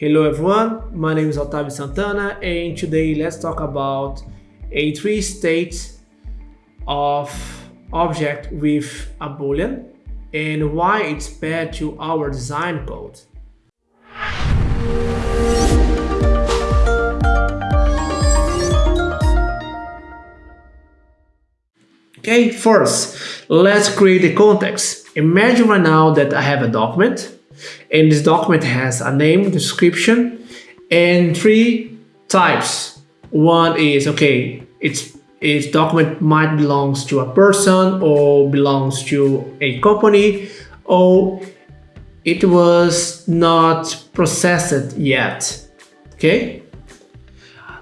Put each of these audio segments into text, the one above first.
Hello everyone, my name is Otavio Santana and today let's talk about a three states of object with a boolean and why it's bad to our design code. Okay, first, let's create a context. Imagine right now that I have a document and this document has a name, description, and three types. One is, okay, it's its document might belongs to a person or belongs to a company or it was not processed yet. Okay,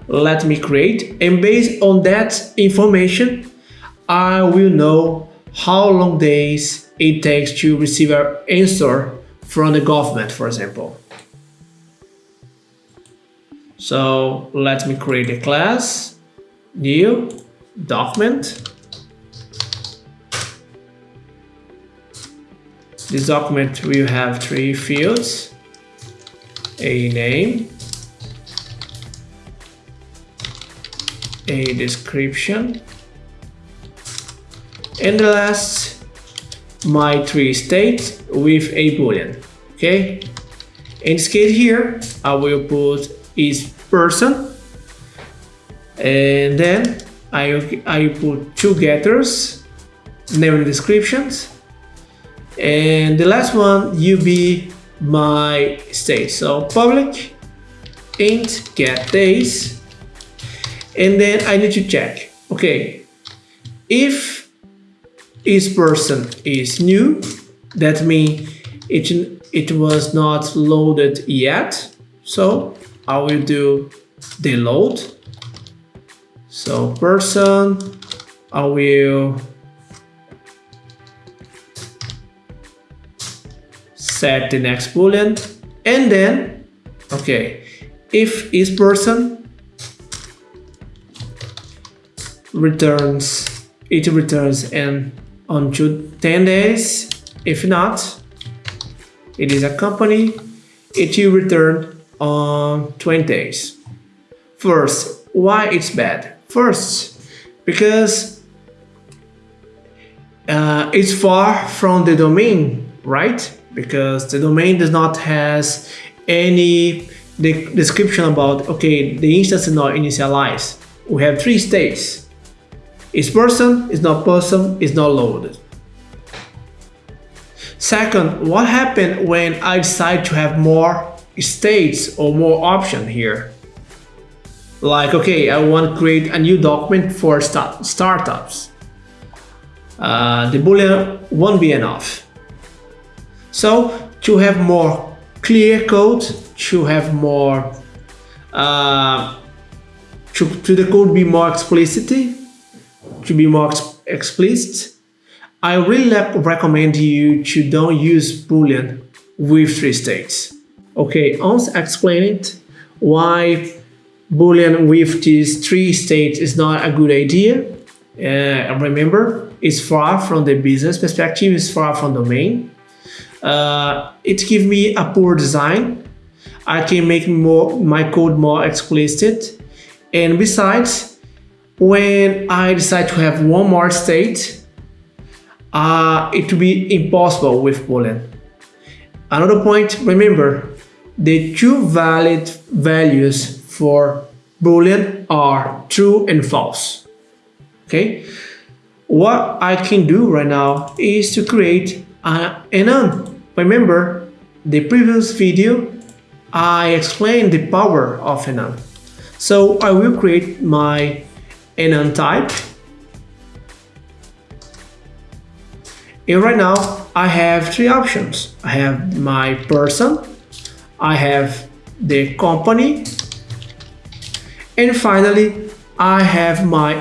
let me create and based on that information, I will know how long days it takes to receive an answer from the government, for example. So let me create a class, new, document. This document will have three fields, a name, a description, and the last my three states with a boolean okay? In this case here i will put is person. And then i i put two getters name and descriptions. And the last one be my state. So public int get days. And then i need to check okay? If each person is new. That means it it was not loaded yet. So I will do the load. So person I will set the next boolean. And then okay if each person returns it returns and until 10 days. If not, it is a company, it will return on 20 days. First, why it's bad? First, because uh, it's far from the domain, right? Because the domain does not has any description about, okay, the instance is not initialized. We have three states is person, is not person, is not loaded. Second, what happened when I decide to have more states or more option here? Like, okay, I want to create a new document for start startups. Uh, the boolean won't be enough. So to have more clear code, to have more, uh, to, to the code be more explicit, to be more explicit, I really recommend you to don't use Boolean with three states. Okay, once it why Boolean with these three states is not a good idea. Uh, remember, it's far from the business perspective, it's far from domain. Uh, it gives me a poor design. I can make more my code more explicit. And besides, when I decide to have one more state, uh, it will be impossible with Boolean. Another point, remember, the two valid values for Boolean are true and false. Okay, what I can do right now is to create an enum. Remember, the previous video, I explained the power of enum. So I will create my enum type. And right now I have three options. I have my person, I have the company, and finally I have my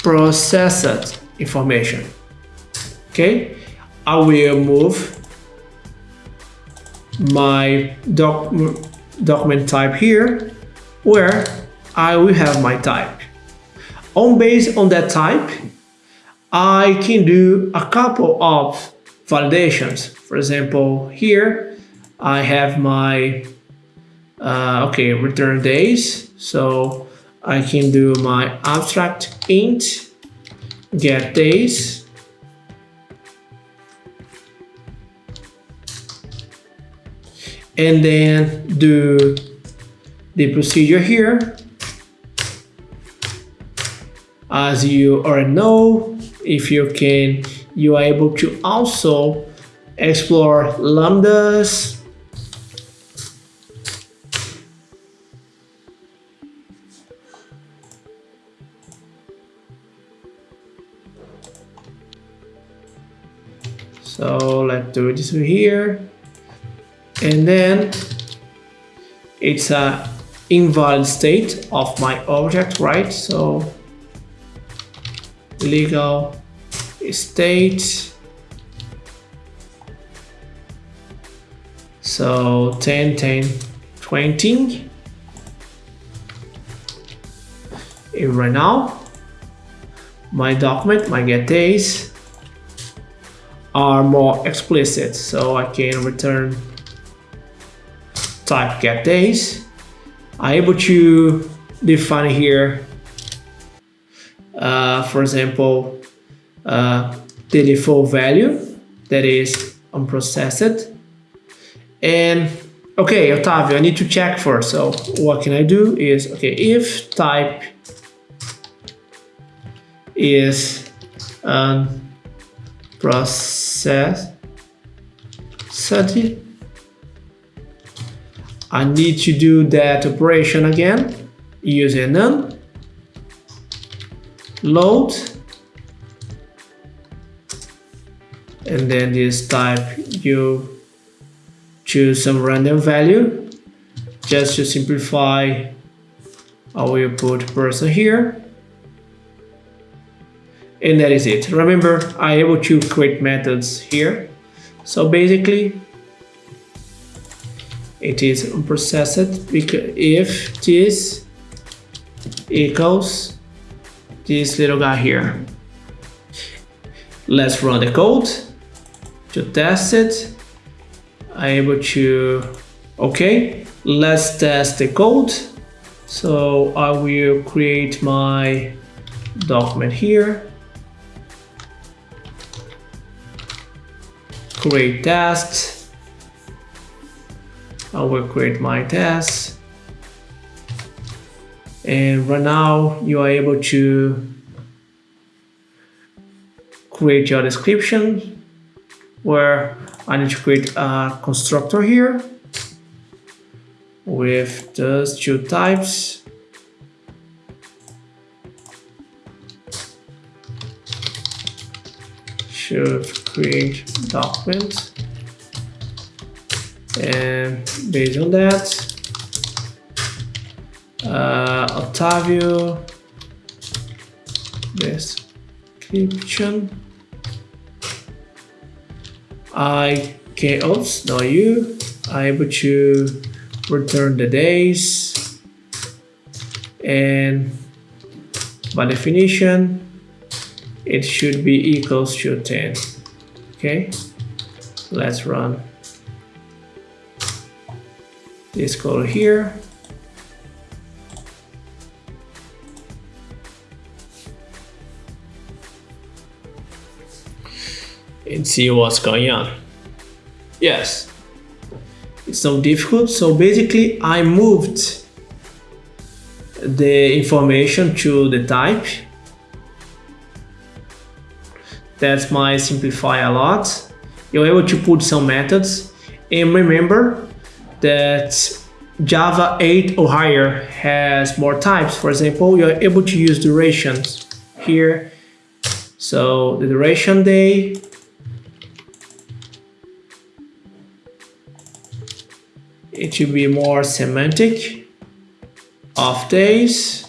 unprocessed information. Okay, I will move my doc document type here where I will have my type. On based on that type, I can do a couple of validations. For example, here I have my uh, okay return days so I can do my abstract int get days and then do the procedure here as you already know if you can you are able to also explore lambdas. So let's do this here. And then it's a invalid state of my object right? So legal state. So 10 10 20 and right now my document my get days are more explicit so I can return type get days. I'm able to define here uh, for example uh, the default value that is unprocessed. And okay Otavio I need to check first. So what can I do is okay if type is process study I need to do that operation again using none load and then this type you choose some random value just to simplify I will put person here. And that is it. Remember I able to create methods here. So basically it is unprocessed because if this equals this little guy here let's run the code to test it I'm able to okay let's test the code so I will create my document here create test. I will create my test. And right now you are able to create your description where I need to create a constructor here with those two types. Should create document and based on that uh, Otavio description I can oops not you. I'm able to return the days. And by definition it should be equals to 10 okay. Let's run this code here and see what's going on yes it's not difficult so basically I moved the information to the type that's my simplify a lot. You're able to put some methods and remember that Java 8 or higher has more types. For example, you're able to use durations here. So the duration day it should be more semantic. Of days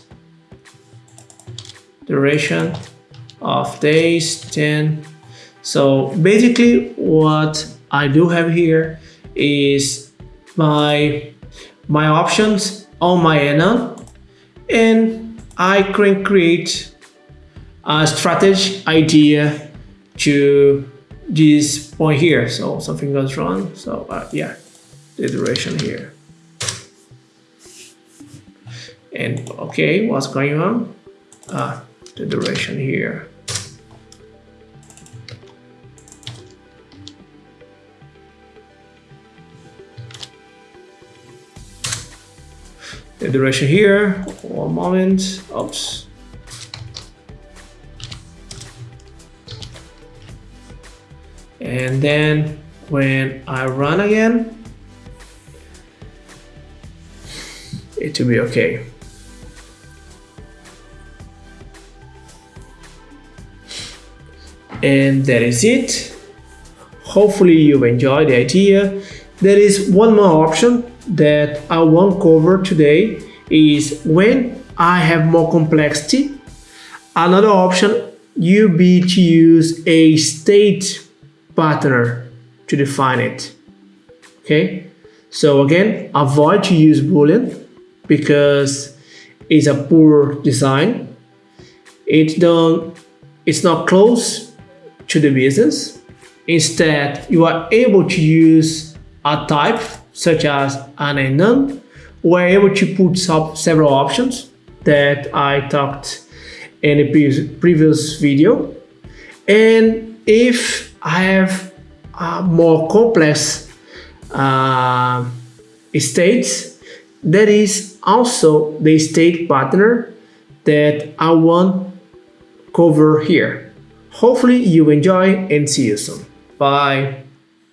duration of days 10 so basically what I do have here is my my options on my enum and I can create a strategy idea to this point here. So something goes wrong. So uh, yeah the duration here. And okay, what's going on? Ah, the duration here. the duration here. One moment. Oops. And then when I run again, will be okay. And that is it. Hopefully you've enjoyed the idea. There is one more option that I won't cover today is when I have more complexity. Another option you be to use a state pattern to define it. Okay, so again, avoid to use Boolean because it's a poor design. It don't, it's not close to the business. Instead, you are able to use a type such as an and none, we're able to put several options that I talked in a previous, previous video. And if I have a more complex uh, states, that is also the state pattern that I want cover here. Hopefully you enjoy and see you soon. Bye.